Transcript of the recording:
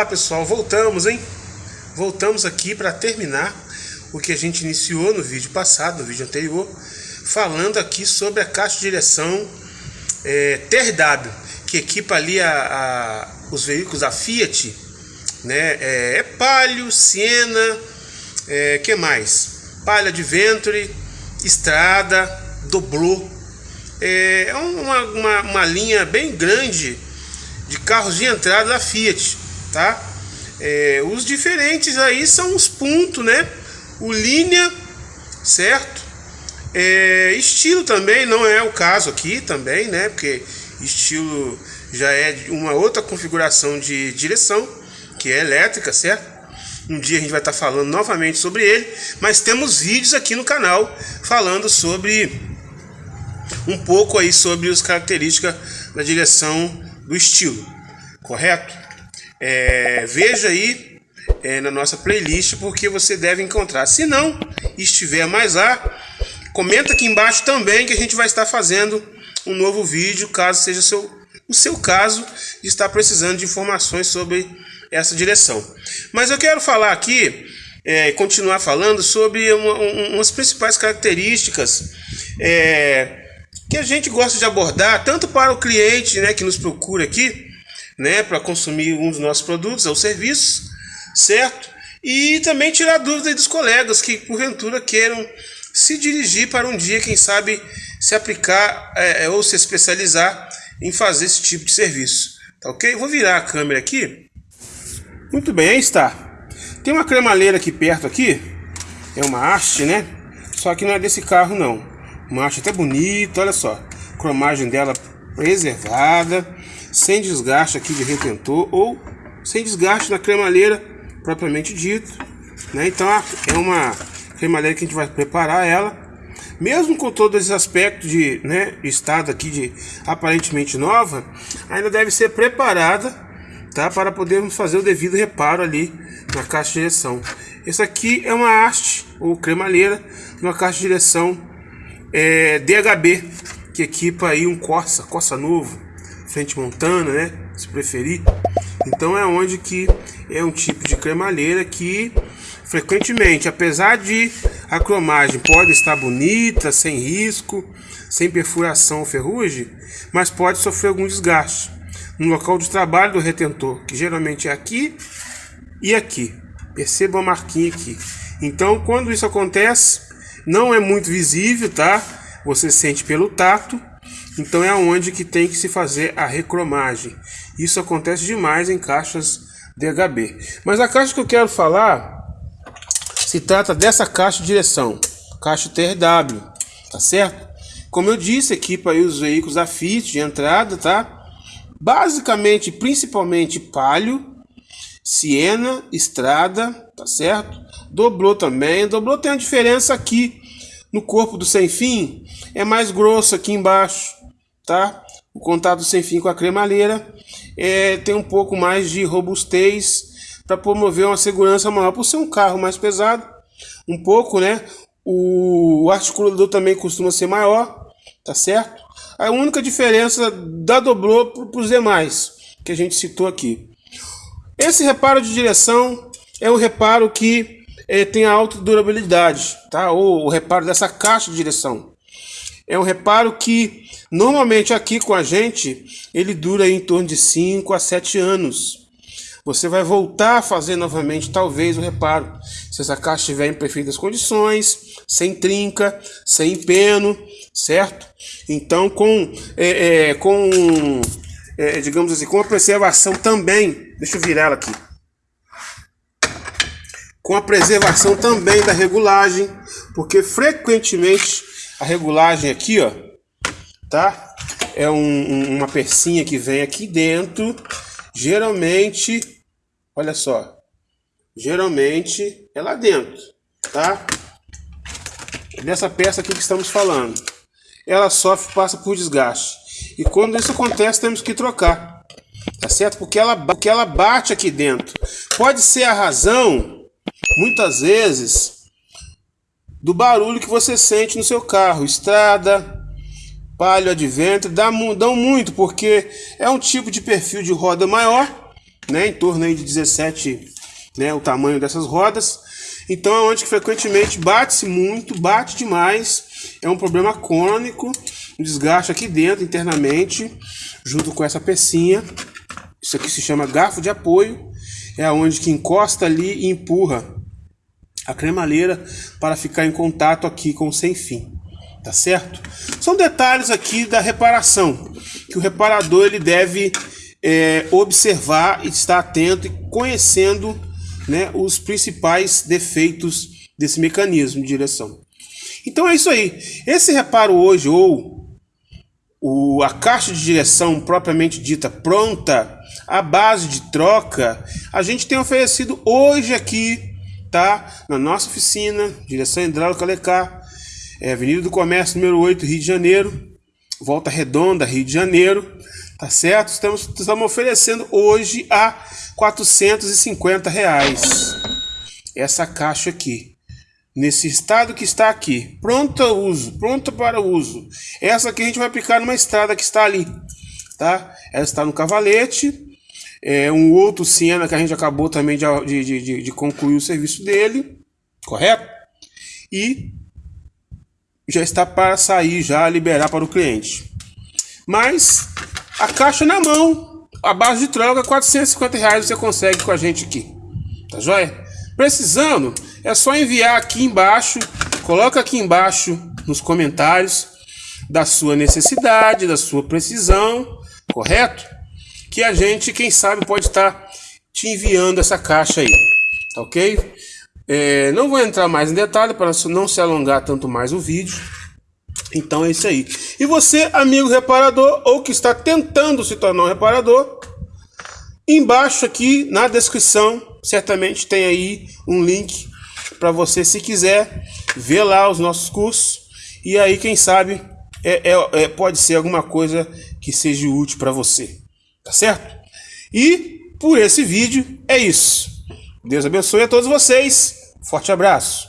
Olá pessoal, voltamos, hein? Voltamos aqui para terminar o que a gente iniciou no vídeo passado, no vídeo anterior, falando aqui sobre a caixa de direção é, TRW, que equipa ali a, a, os veículos da Fiat, né? É, é Palio, Siena, é, que mais? Palio Adventure, Estrada, Doblô. É, é uma, uma, uma linha bem grande de carros de entrada da Fiat, tá? É, os diferentes aí são os pontos, né? O linha, certo? É, estilo também não é o caso aqui também, né? Porque estilo já é uma outra configuração de direção, que é elétrica, certo? Um dia a gente vai estar falando novamente sobre ele, mas temos vídeos aqui no canal falando sobre um pouco aí sobre as características da direção do estilo, correto? É, veja aí é, na nossa playlist porque você deve encontrar. Se não estiver mais lá, comenta aqui embaixo também que a gente vai estar fazendo um novo vídeo, caso seja seu, o seu caso de estar precisando de informações sobre essa direção. Mas eu quero falar aqui, é, continuar falando sobre uma, um, umas principais características é, que a gente gosta de abordar tanto para o cliente né, que nos procura aqui, né, para consumir um dos nossos produtos ou serviços, certo? E também tirar dúvidas dos colegas que porventura queiram se dirigir para um dia, quem sabe, se aplicar é, ou se especializar em fazer esse tipo de serviço. Tá ok? Vou virar a câmera aqui. Muito bem, aí está. Tem uma cremaleira aqui perto aqui. É uma haste, né? Só que não é desse carro não. Uma haste até bonita, olha só. Cromagem dela preservada, sem desgaste aqui de retentor ou sem desgaste na cremalheira propriamente dito. Né? Então é uma cremalheira que a gente vai preparar ela. Mesmo com todos esses aspectos de né, estado aqui de aparentemente nova, ainda deve ser preparada tá, para podermos fazer o devido reparo ali na caixa de direção. Essa aqui é uma haste ou cremalheira uma caixa de direção é, DHB, que equipa aí um Corsa, Corsa novo, frente montana, né? Se preferir. Então é onde que é um tipo de cremalheira que frequentemente, apesar de a cromagem pode estar bonita, sem risco, sem perfuração ou ferrugem, mas pode sofrer algum desgaste no local de trabalho do retentor, que geralmente é aqui e aqui. Perceba a marquinha aqui. Então, quando isso acontece, não é muito visível, tá? Você sente pelo tato. Então é onde que tem que se fazer a recromagem. Isso acontece demais em caixas DHB. Mas a caixa que eu quero falar se trata dessa caixa de direção, caixa TRW, tá certo? Como eu disse, equipa aí os veículos da Fiat de entrada, tá? Basicamente, principalmente Palio, Siena, Estrada, tá certo? Dobrou também. Dobrou tem uma diferença aqui no corpo do sem fim. É mais grosso aqui embaixo, tá? O contato sem fim com a cremalheira é, tem um pouco mais de robustez para promover uma segurança maior. Por ser um carro mais pesado, um pouco, né? O, articulador também costuma ser maior, tá certo? A única diferença da dobrou para os demais que a gente citou aqui. Esse reparo de direção é um reparo que é, tem alta durabilidade, tá? Ou o reparo dessa caixa de direção. É um reparo que normalmente aqui com a gente ele dura em torno de 5 a 7 anos. Você vai voltar a fazer novamente talvez o reparo. Se essa caixa estiver em perfeitas condições, sem trinca, sem peno, certo? Então com, é, é, com é, digamos assim, com a preservação também, deixa eu virar ela aqui, com a preservação também da regulagem, porque frequentemente a regulagem aqui, ó, tá? É um, um, uma pecinha que vem aqui dentro, geralmente, olha só, geralmente é lá dentro, tá? É dessa peça aqui que estamos falando. Ela sofre, passa por desgaste. E quando isso acontece, temos que trocar. Tá certo? Porque ela, porque ela bate aqui dentro. Pode ser a razão, muitas vezes, do barulho que você sente no seu carro. Estrada, palio advento, dá, dão muito, porque é um tipo de perfil de roda maior, né, em torno aí de 17, né, o tamanho dessas rodas. Então é onde que frequentemente bate-se muito, bate demais, é um problema crônico, um desgaste aqui dentro internamente, junto com essa pecinha. Isso aqui se chama garfo de apoio, é onde que encosta ali e empurra a cremaleira para ficar em contato aqui com o sem fim tá certo? São detalhes aqui da reparação que o reparador ele deve é, observar, estar atento e conhecendo né, os principais defeitos desse mecanismo de direção. Então é isso aí. Esse reparo hoje ou o, a caixa de direção propriamente dita pronta, a base de troca, a gente tem oferecido hoje aqui, tá? Na nossa oficina, direção hidráulica Lecar, é Avenida do Comércio, número 8, Rio de Janeiro. Volta Redonda, Rio de Janeiro. Tá certo? Estamos, estamos oferecendo hoje a 450 reais. Essa caixa aqui. Nesse estado que está aqui. Pronta uso. Pronta para uso. Essa aqui a gente vai aplicar numa estrada que está ali. Tá? Ela está no cavalete. É um outro Siena que a gente acabou também de, de, de, de concluir o serviço dele. Correto? E já está para sair, já liberar para o cliente. Mas a caixa na mão, a base de troca, 450 reais você consegue com a gente aqui. Tá joia? Precisando, é só enviar aqui embaixo, coloca aqui embaixo nos comentários da sua necessidade, da sua precisão, correto? Que a gente, quem sabe, pode estar te enviando essa caixa aí, tá ok? É, não vou entrar mais em detalhe para não se alongar tanto mais o vídeo. Então é isso aí. E você, amigo reparador, ou que está tentando se tornar um reparador, embaixo aqui na descrição, certamente tem aí um link para você, se quiser, ver lá os nossos cursos. E aí, quem sabe, é, é, é pode ser alguma coisa que seja útil para você. Tá certo? E por esse vídeo é isso. Deus abençoe a todos vocês. Forte abraço.